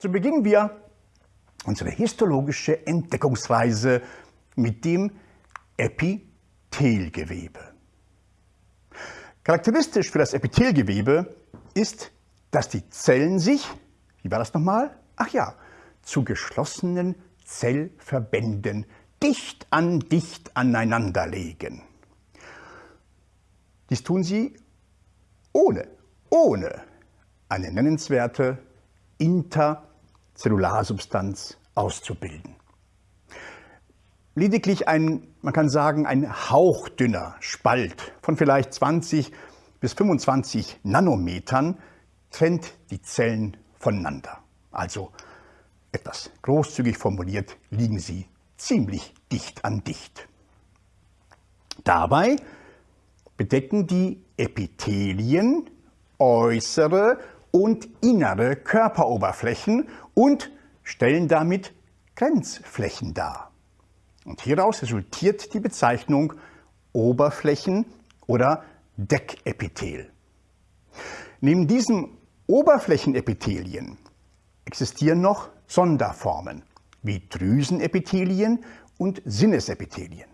So beginnen wir unsere histologische Entdeckungsreise mit dem Epithelgewebe. Charakteristisch für das Epithelgewebe ist, dass die Zellen sich, wie war das nochmal? Ach ja, zu geschlossenen Zellverbänden dicht an dicht aneinander legen. Dies tun sie ohne, ohne eine nennenswerte Interzellularsubstanz auszubilden. Lediglich ein, man kann sagen, ein hauchdünner Spalt von vielleicht 20 bis 25 Nanometern trennt die Zellen voneinander. Also etwas großzügig formuliert liegen sie ziemlich dicht an dicht. Dabei bedecken die Epithelien äußere und innere Körperoberflächen und stellen damit Grenzflächen dar. Und hieraus resultiert die Bezeichnung Oberflächen oder Deckepithel. Neben diesen Oberflächenepithelien existieren noch Sonderformen wie Drüsenepithelien und Sinnesepithelien.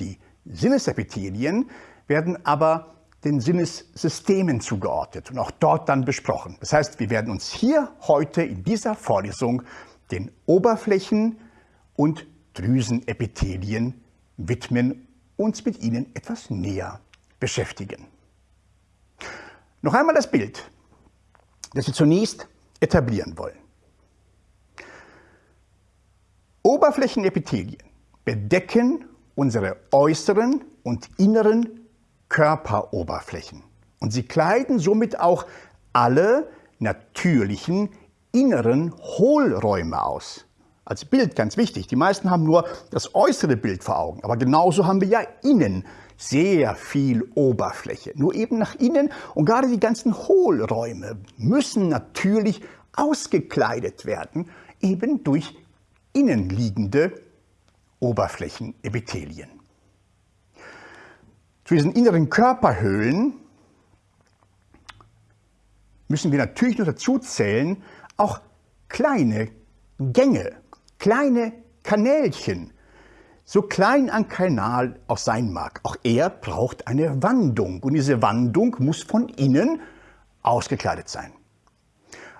Die Sinnesepithelien werden aber den Sinnessystemen zugeordnet und auch dort dann besprochen. Das heißt, wir werden uns hier heute in dieser Vorlesung den Oberflächen- und Drüsenepithelien widmen, uns mit ihnen etwas näher beschäftigen. Noch einmal das Bild, das wir zunächst etablieren wollen. Oberflächenepithelien bedecken unsere äußeren und inneren Körperoberflächen. Und sie kleiden somit auch alle natürlichen inneren Hohlräume aus. Als Bild ganz wichtig. Die meisten haben nur das äußere Bild vor Augen. Aber genauso haben wir ja innen sehr viel Oberfläche. Nur eben nach innen und gerade die ganzen Hohlräume müssen natürlich ausgekleidet werden, eben durch innenliegende Oberflächenepithelien. Zu diesen inneren Körperhöhlen müssen wir natürlich noch dazu zählen, auch kleine Gänge, kleine Kanälchen, so klein ein Kanal auch sein mag. Auch er braucht eine Wandung und diese Wandung muss von innen ausgekleidet sein.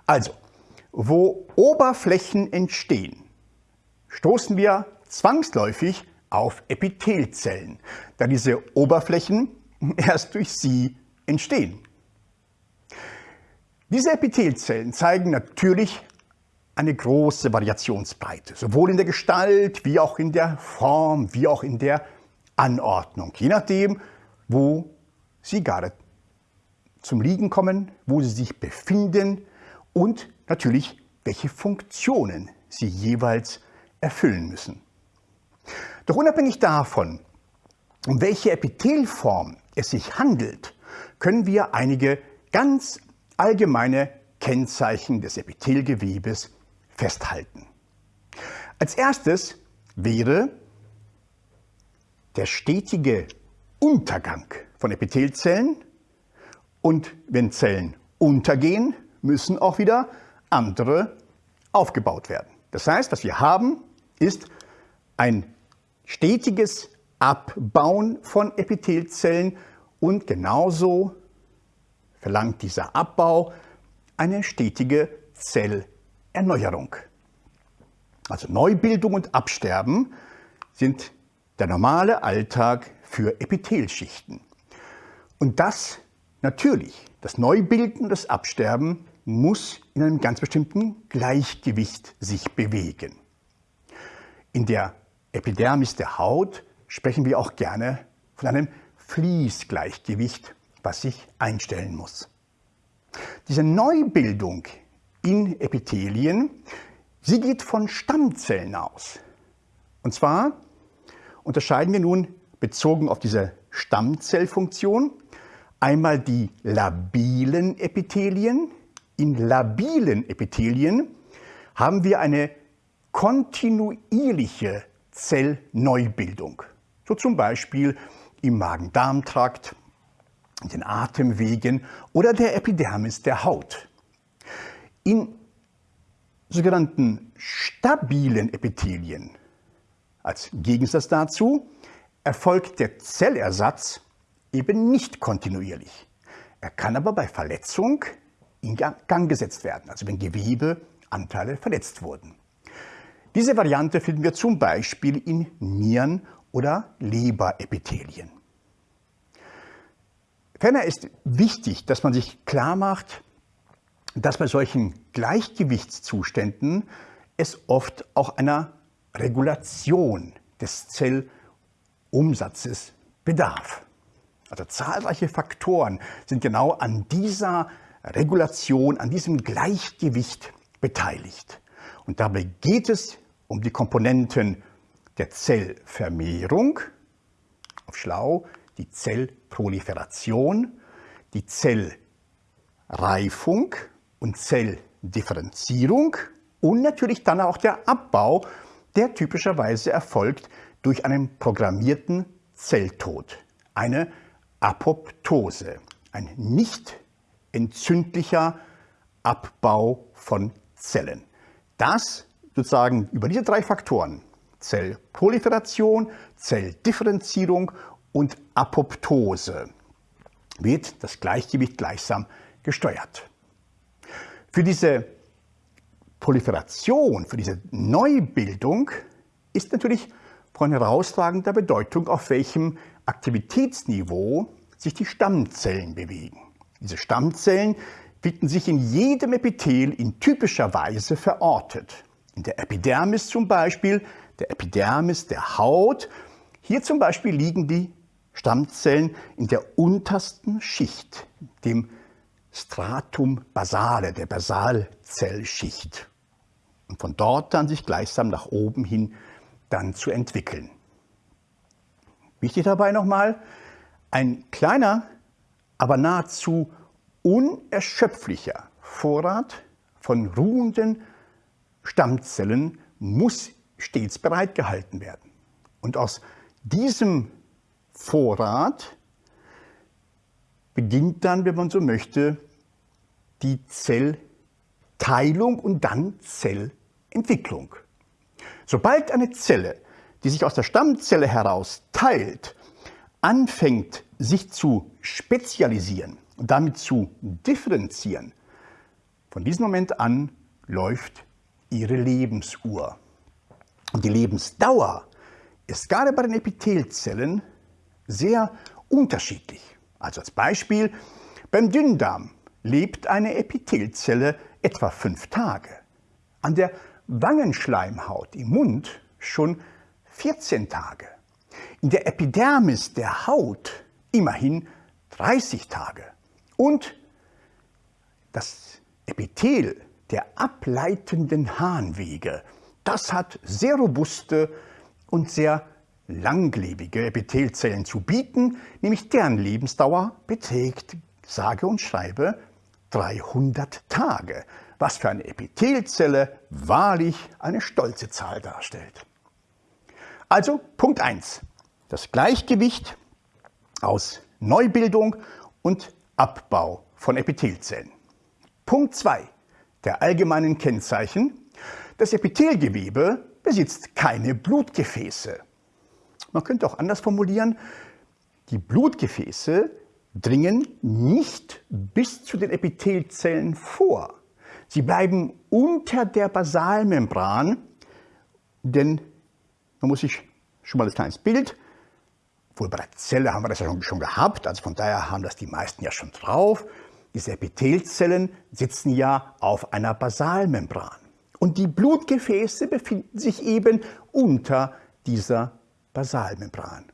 Also, wo Oberflächen entstehen, stoßen wir zwangsläufig auf Epithelzellen, da diese Oberflächen erst durch sie entstehen. Diese Epithelzellen zeigen natürlich eine große Variationsbreite, sowohl in der Gestalt wie auch in der Form, wie auch in der Anordnung, je nachdem, wo sie gerade zum Liegen kommen, wo sie sich befinden und natürlich, welche Funktionen sie jeweils erfüllen müssen. Doch unabhängig davon, um welche Epithelform es sich handelt, können wir einige ganz allgemeine Kennzeichen des Epithelgewebes festhalten. Als erstes wäre der stetige Untergang von Epithelzellen und wenn Zellen untergehen, müssen auch wieder andere aufgebaut werden. Das heißt, was wir haben, ist ein stetiges Abbauen von Epithelzellen und genauso verlangt dieser Abbau eine stetige Zellerneuerung. Also Neubildung und Absterben sind der normale Alltag für Epithelschichten. Und das natürlich, das Neubilden und das Absterben muss in einem ganz bestimmten Gleichgewicht sich bewegen. In der Epidermis der Haut sprechen wir auch gerne von einem Fließgleichgewicht, was sich einstellen muss. Diese Neubildung in Epithelien, sie geht von Stammzellen aus. Und zwar unterscheiden wir nun bezogen auf diese Stammzellfunktion einmal die labilen Epithelien. In labilen Epithelien haben wir eine kontinuierliche Zellneubildung. So zum Beispiel im Magen-Darm-Trakt, den Atemwegen oder der Epidermis der Haut. In sogenannten stabilen Epithelien, als Gegensatz dazu, erfolgt der Zellersatz eben nicht kontinuierlich. Er kann aber bei Verletzung in Gang gesetzt werden, also wenn Gewebeanteile verletzt wurden. Diese Variante finden wir zum Beispiel in Nieren- oder Leberepithelien. Ferner ist wichtig, dass man sich klar macht, dass bei solchen Gleichgewichtszuständen es oft auch einer Regulation des Zellumsatzes bedarf. Also zahlreiche Faktoren sind genau an dieser Regulation, an diesem Gleichgewicht beteiligt. Und dabei geht es um die Komponenten der Zellvermehrung, auf Schlau, die Zellproliferation, die Zellreifung und Zelldifferenzierung und natürlich dann auch der Abbau, der typischerweise erfolgt durch einen programmierten Zelltod, eine Apoptose, ein nicht entzündlicher Abbau von Zellen. Das sozusagen über diese drei Faktoren, Zellproliferation, Zelldifferenzierung und Apoptose, wird das Gleichgewicht gleichsam gesteuert. Für diese Proliferation, für diese Neubildung ist natürlich von herausragender Bedeutung, auf welchem Aktivitätsniveau sich die Stammzellen bewegen. Diese Stammzellen finden sich in jedem Epithel in typischer Weise verortet. In der Epidermis zum Beispiel, der Epidermis der Haut. Hier zum Beispiel liegen die Stammzellen in der untersten Schicht, dem Stratum basale, der Basalzellschicht. Und von dort dann sich gleichsam nach oben hin dann zu entwickeln. Wichtig dabei nochmal, ein kleiner, aber nahezu unerschöpflicher Vorrat von ruhenden Stammzellen muss stets bereitgehalten werden. Und aus diesem Vorrat beginnt dann, wenn man so möchte, die Zellteilung und dann Zellentwicklung. Sobald eine Zelle, die sich aus der Stammzelle heraus teilt, anfängt, sich zu spezialisieren und damit zu differenzieren, von diesem Moment an läuft ihre Lebensuhr. Und die Lebensdauer ist gerade bei den Epithelzellen sehr unterschiedlich. Also als Beispiel, beim Dünndarm lebt eine Epithelzelle etwa fünf Tage. An der Wangenschleimhaut im Mund schon 14 Tage. In der Epidermis der Haut immerhin 30 Tage. Und das Epithel der ableitenden Harnwege, das hat sehr robuste und sehr langlebige Epithelzellen zu bieten, nämlich deren Lebensdauer beträgt, sage und schreibe, 300 Tage, was für eine Epithelzelle wahrlich eine stolze Zahl darstellt. Also Punkt 1. Das Gleichgewicht aus Neubildung und Abbau von Epithelzellen. Punkt 2. Der allgemeinen Kennzeichen. Das Epithelgewebe besitzt keine Blutgefäße. Man könnte auch anders formulieren, die Blutgefäße dringen nicht bis zu den Epithelzellen vor. Sie bleiben unter der Basalmembran, denn man muss sich schon mal ein kleines Bild, wohl bei der Zelle haben wir das ja schon, schon gehabt, also von daher haben das die meisten ja schon drauf. Diese Epithelzellen sitzen ja auf einer Basalmembran. Und die Blutgefäße befinden sich eben unter dieser Basalmembran.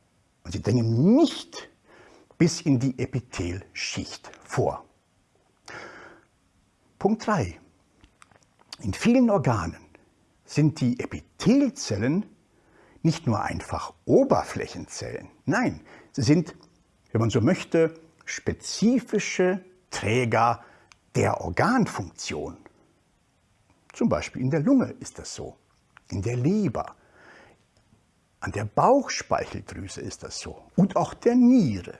Und sie dringen nicht bis in die Epithelschicht vor. Punkt 3. In vielen Organen sind die Epithelzellen nicht nur einfach Oberflächenzellen, nein, sie sind, wenn man so möchte, spezifische Träger der Organfunktion. Zum Beispiel in der Lunge ist das so, in der Leber, an der Bauchspeicheldrüse ist das so und auch der Niere.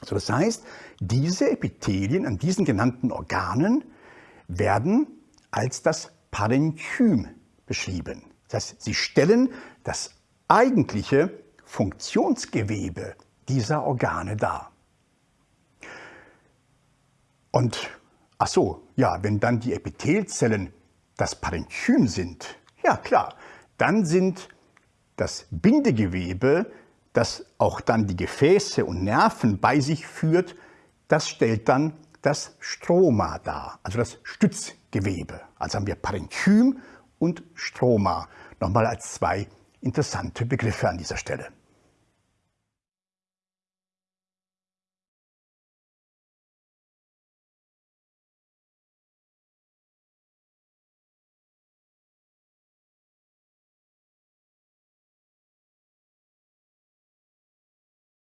Also das heißt, diese Epithelien an diesen genannten Organen werden als das Parenchym beschrieben. Das heißt, sie stellen das eigentliche Funktionsgewebe dieser Organe dar. Und ach so, ja, wenn dann die Epithelzellen das Parenchym sind, ja klar, dann sind das Bindegewebe, das auch dann die Gefäße und Nerven bei sich führt, das stellt dann das Stroma dar, also das Stützgewebe. Also haben wir Parenchym und Stroma, nochmal als zwei interessante Begriffe an dieser Stelle.